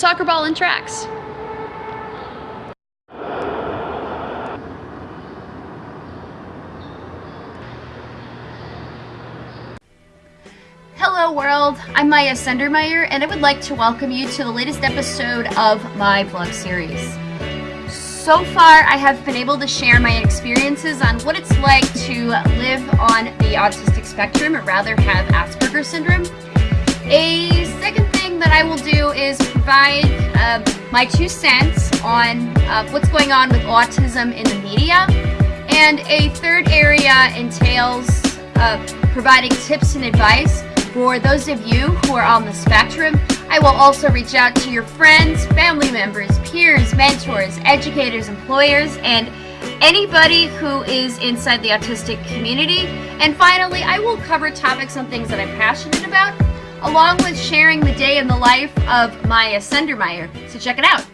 soccer ball and tracks. Hello world, I'm Maya Sendermeyer and I would like to welcome you to the latest episode of my vlog series. So far I have been able to share my experiences on what it's like to live on the autistic spectrum or rather have Asperger's syndrome. A second thing that I will do is provide uh, my two cents on uh, what's going on with autism in the media. And a third area entails uh, providing tips and advice for those of you who are on the spectrum, I will also reach out to your friends, family members, peers, mentors, educators, employers, and anybody who is inside the autistic community. And finally, I will cover topics on things that I'm passionate about, along with sharing the day in the life of Maya Sendermeyer. So check it out.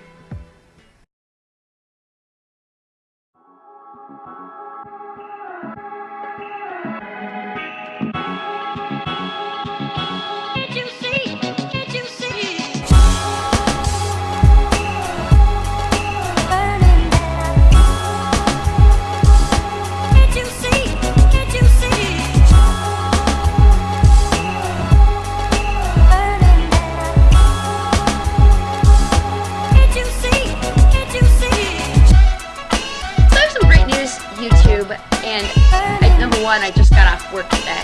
Work today.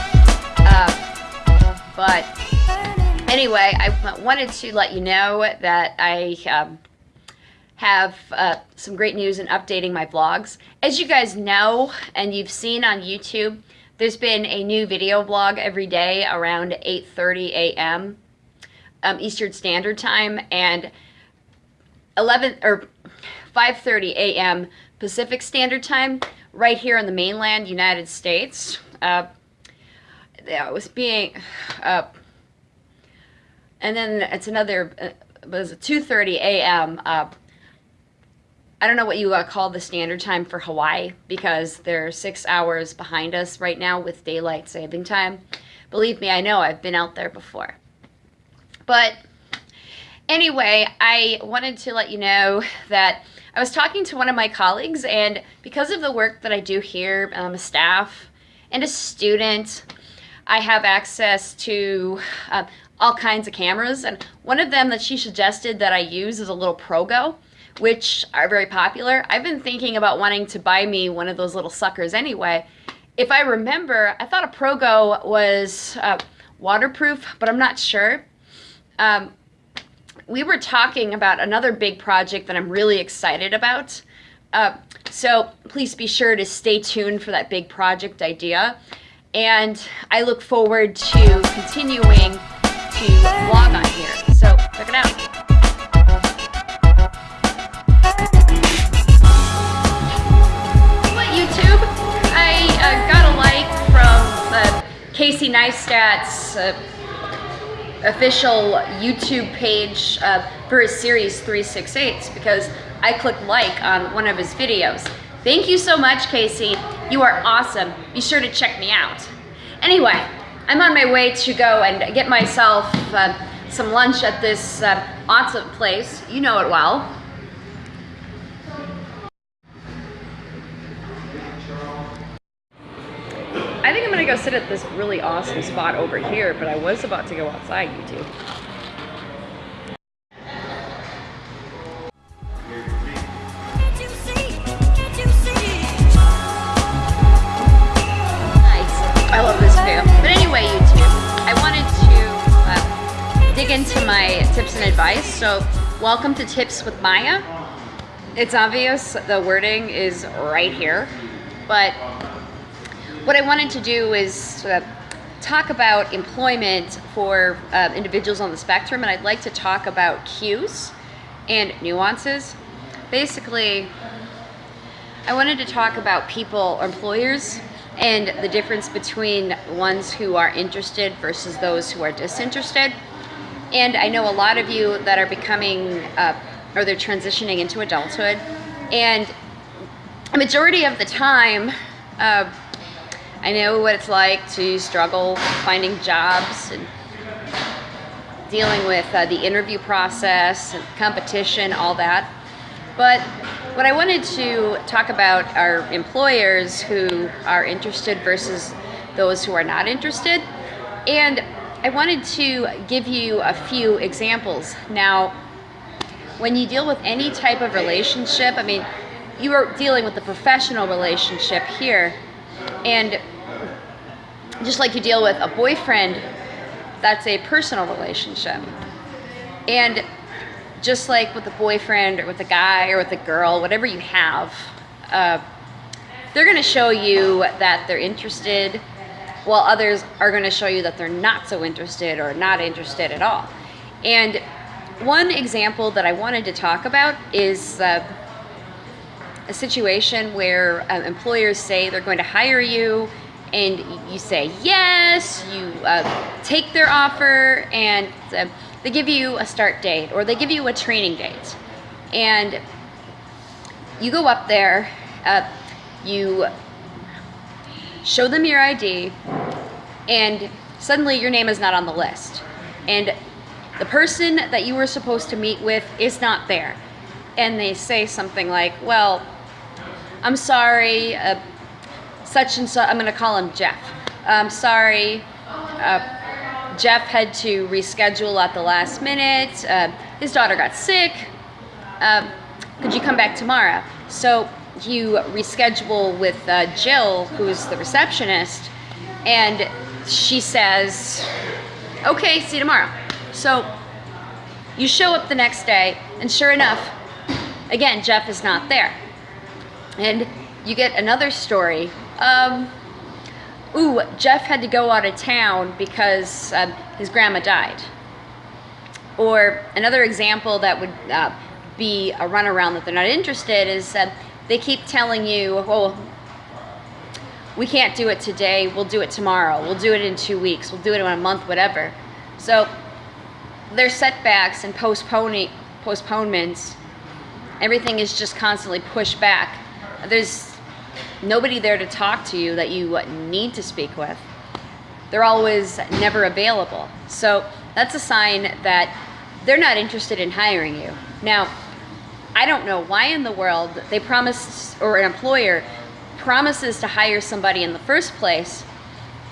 Uh, but anyway, I wanted to let you know that I um, have uh, some great news in updating my vlogs. As you guys know, and you've seen on YouTube, there's been a new video blog every day around 8.30 a.m. Um, Eastern Standard Time and 11 or 5.30 a.m. Pacific Standard Time right here in the mainland United States. Uh, it was being, uh, and then it's another, uh, it was 2.30 a.m. Uh, I don't know what you uh, call the standard time for Hawaii because they're six hours behind us right now with daylight saving time. Believe me, I know I've been out there before. But anyway, I wanted to let you know that I was talking to one of my colleagues, and because of the work that I do here, I'm a staff and a student, I have access to uh, all kinds of cameras. And one of them that she suggested that I use is a little Progo, which are very popular. I've been thinking about wanting to buy me one of those little suckers anyway. If I remember, I thought a Progo was uh, waterproof, but I'm not sure. Um, we were talking about another big project that I'm really excited about. Uh, so please be sure to stay tuned for that big project idea. And I look forward to continuing to vlog on here. So check it out. What YouTube? I uh, got a like from uh, Casey Neistat's uh, official YouTube page uh, for his series 368 because I clicked like on one of his videos. Thank you so much, Casey. You are awesome. Be sure to check me out. Anyway, I'm on my way to go and get myself uh, some lunch at this uh, awesome place. You know it well. I think I'm gonna go sit at this really awesome spot over here, but I was about to go outside, YouTube. I tips and advice. So, welcome to Tips with Maya. It's obvious the wording is right here, but what I wanted to do is uh, talk about employment for uh, individuals on the spectrum, and I'd like to talk about cues and nuances. Basically, I wanted to talk about people, employers, and the difference between ones who are interested versus those who are disinterested. And I know a lot of you that are becoming, uh, or they're transitioning into adulthood, and a majority of the time, uh, I know what it's like to struggle finding jobs and dealing with uh, the interview process, and competition, all that. But what I wanted to talk about are employers who are interested versus those who are not interested. And I wanted to give you a few examples. Now, when you deal with any type of relationship, I mean, you are dealing with a professional relationship here. And just like you deal with a boyfriend, that's a personal relationship. And just like with a boyfriend or with a guy or with a girl, whatever you have, uh, they're going to show you that they're interested, while others are going to show you that they're not so interested or not interested at all. And one example that I wanted to talk about is uh, a situation where uh, employers say they're going to hire you and you say yes, you uh, take their offer, and uh, they give you a start date or they give you a training date. And you go up there, uh, you show them your ID, and suddenly your name is not on the list. And the person that you were supposed to meet with is not there. And they say something like, well, I'm sorry, uh, such and such, I'm going to call him Jeff. I'm sorry, uh, Jeff had to reschedule at the last minute. Uh, his daughter got sick. Um, could you come back tomorrow? So you reschedule with uh, Jill, who's the receptionist, and she says, okay, see you tomorrow. So you show up the next day, and sure enough, again, Jeff is not there. And you get another story. Um, ooh, Jeff had to go out of town because um, his grandma died. Or another example that would uh, be a runaround that they're not interested is uh, they keep telling you, well, we can't do it today, we'll do it tomorrow, we'll do it in two weeks, we'll do it in a month, whatever. So there's setbacks and postponing postponements. Everything is just constantly pushed back. There's nobody there to talk to you that you need to speak with. They're always never available. So that's a sign that they're not interested in hiring you. Now, I don't know why in the world they promised, or an employer promises to hire somebody in the first place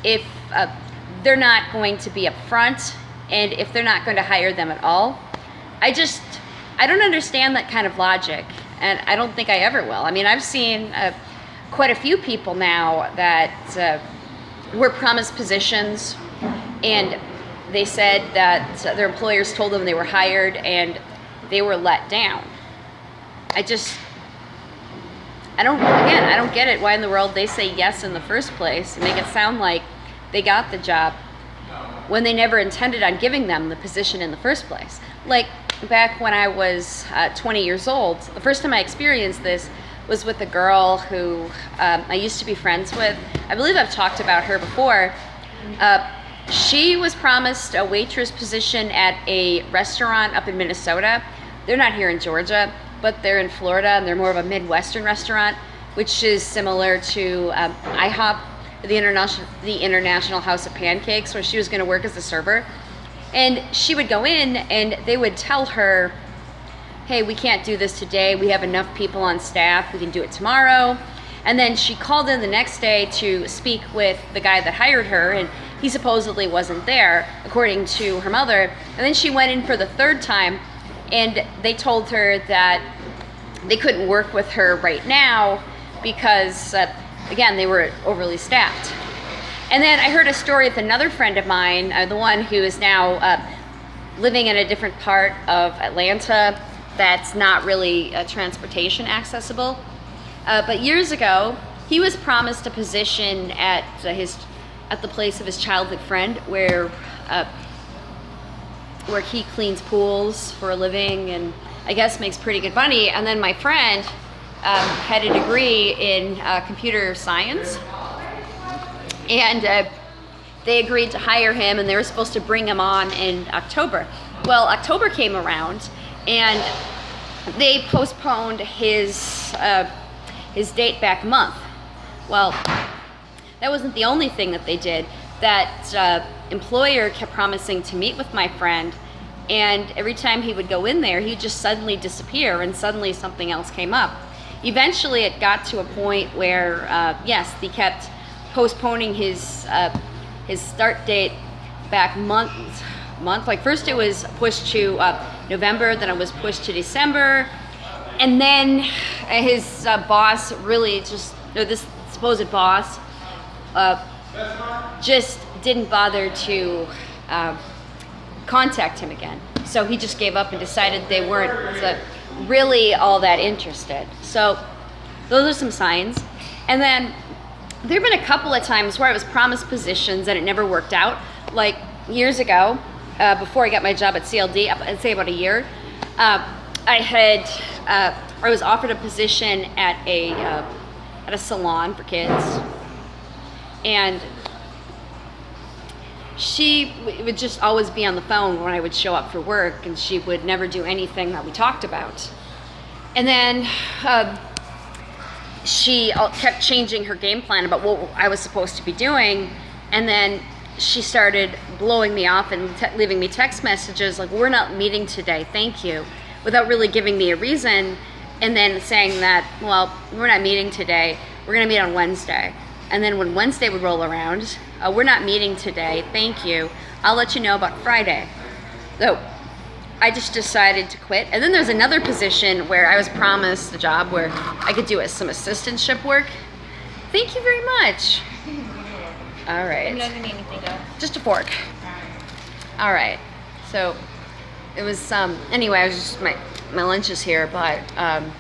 if uh, they're not going to be upfront and if they're not going to hire them at all. I just, I don't understand that kind of logic and I don't think I ever will. I mean, I've seen uh, quite a few people now that uh, were promised positions and they said that their employers told them they were hired and they were let down. I just, I don't, again, I don't get it why in the world they say yes in the first place and make it sound like they got the job when they never intended on giving them the position in the first place. Like back when I was uh, 20 years old, the first time I experienced this was with a girl who um, I used to be friends with. I believe I've talked about her before. Uh, she was promised a waitress position at a restaurant up in Minnesota. They're not here in Georgia but they're in Florida and they're more of a Midwestern restaurant, which is similar to um, IHOP, the international the International House of Pancakes, where she was going to work as a server. And she would go in and they would tell her, hey, we can't do this today. We have enough people on staff. We can do it tomorrow. And then she called in the next day to speak with the guy that hired her, and he supposedly wasn't there, according to her mother. And then she went in for the third time, and they told her that they couldn't work with her right now because, uh, again, they were overly staffed. And then I heard a story with another friend of mine, uh, the one who is now uh, living in a different part of Atlanta that's not really uh, transportation accessible. Uh, but years ago, he was promised a position at uh, his at the place of his childhood friend where where he cleans pools for a living and I guess makes pretty good money. And then my friend um, had a degree in uh, computer science and uh, they agreed to hire him and they were supposed to bring him on in October. Well, October came around and they postponed his, uh, his date back a month. Well, that wasn't the only thing that they did. That uh, employer kept promising to meet with my friend And every time he would go in there, he'd just suddenly disappear and suddenly something else came up. Eventually, it got to a point where, uh, yes, he kept postponing his uh, his start date back month month. Like first it was pushed to uh, November, then it was pushed to December, and then his uh, boss really just or this supposed boss uh, just didn't bother to uh, contact him again. So he just gave up and decided they weren't really all that interested. So those are some signs. And then there have been a couple of times where I was promised positions and it never worked out. Like years ago, uh, before I got my job at CLD, I'd say about a year, uh, I had uh, I was offered a position at a uh, at a salon for kids, and she would just always be on the phone when I would show up for work, and she would never do anything that we talked about. And then um, she kept changing her game plan about what I was supposed to be doing, and then she started blowing me off and leaving me text messages like, "We're not meeting today, thank you," without really giving me a reason, and then saying that, "Well, we're not meeting today. We're gonna meet on Wednesday." And then when Wednesday would roll around, uh, we're not meeting today, thank you. I'll let you know about Friday. So I just decided to quit. And then there's another position where I was promised a job where I could do some assistantship work. Thank you very much. All right. doesn't need anything else. Just a fork. All right. So it was um anyway, I was just my my lunch is here, but um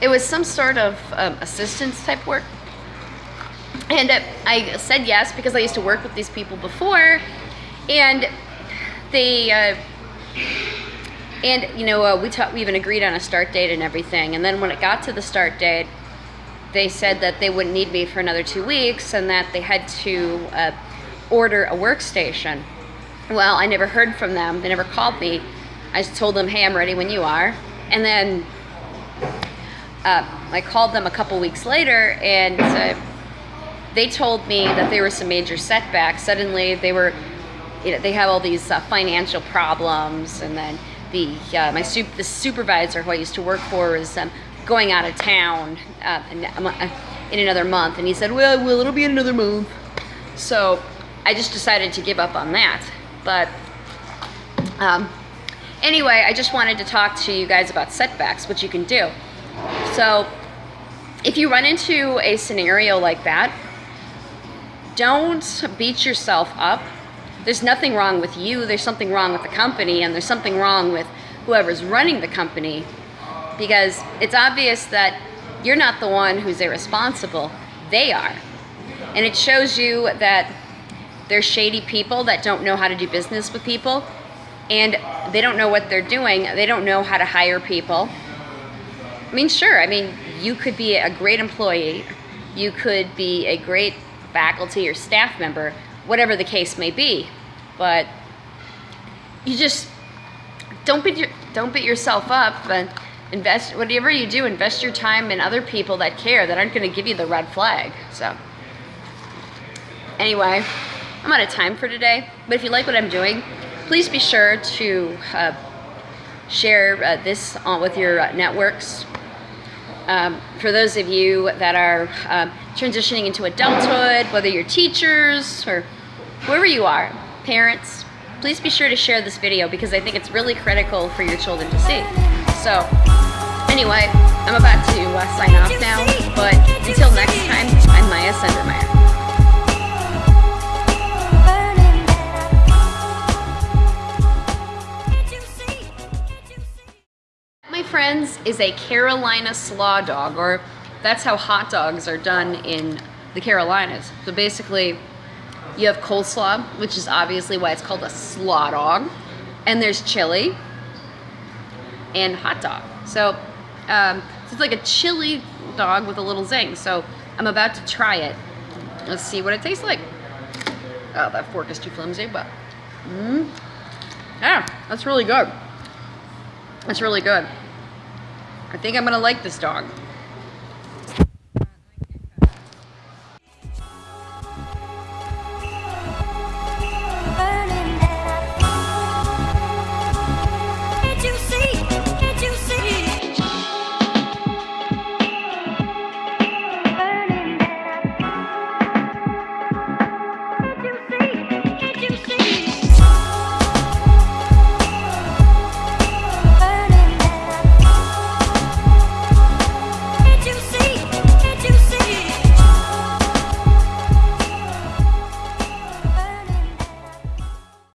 it was some sort of um, assistance type work and uh, I said yes because I used to work with these people before, and they, uh, and you know, uh, we we even agreed on a start date and everything. And then when it got to the start date, they said that they wouldn't need me for another two weeks and that they had to uh, order a workstation. Well, I never heard from them. They never called me. I just told them, hey, I'm ready when you are. And then uh, I called them a couple weeks later and uh, they told me that there were some major setbacks. Suddenly, they were, you know, they have all these uh, financial problems, and then the uh, my sup- the supervisor who I used to work for was um, going out of town uh, uh, in another month, and he said, "Well, well, it'll be in another month." So I just decided to give up on that. But um, anyway, I just wanted to talk to you guys about setbacks, what you can do. So if you run into a scenario like that, don't beat yourself up. There's nothing wrong with you, there's something wrong with the company, and there's something wrong with whoever's running the company because it's obvious that you're not the one who's irresponsible, they are. And it shows you that they're shady people that don't know how to do business with people and they don't know what they're doing. They don't know how to hire people. I mean, sure, I mean, you could be a great employee, you could be a great faculty or staff member, whatever the case may be. But you just don't beat your, don't beat yourself up and invest whatever you do invest your time in other people that care that aren't going to give you the red flag so anyway i'm out of time for today but if you like what i'm doing please be sure to uh, share uh, this with your uh, networks um, for those of you that are um, transitioning into adulthood, whether you're teachers or whoever you are, parents, please be sure to share this video because I think it's really critical for your children to see. So anyway, I'm about to uh, sign off now, but until next time, I'm Maya Sendermeyer. Friends, is a Carolina slaw dog, or that's how hot dogs are done in the Carolinas. So basically, you have coleslaw, which is obviously why it's called a slaw dog, and there's chili and hot dog. So, um, so it's like a chili dog with a little zing. So I'm about to try it. Let's see what it tastes like. Oh, that fork is too flimsy, but mm, yeah, that's really good. That's really good. I think I'm gonna like this dog.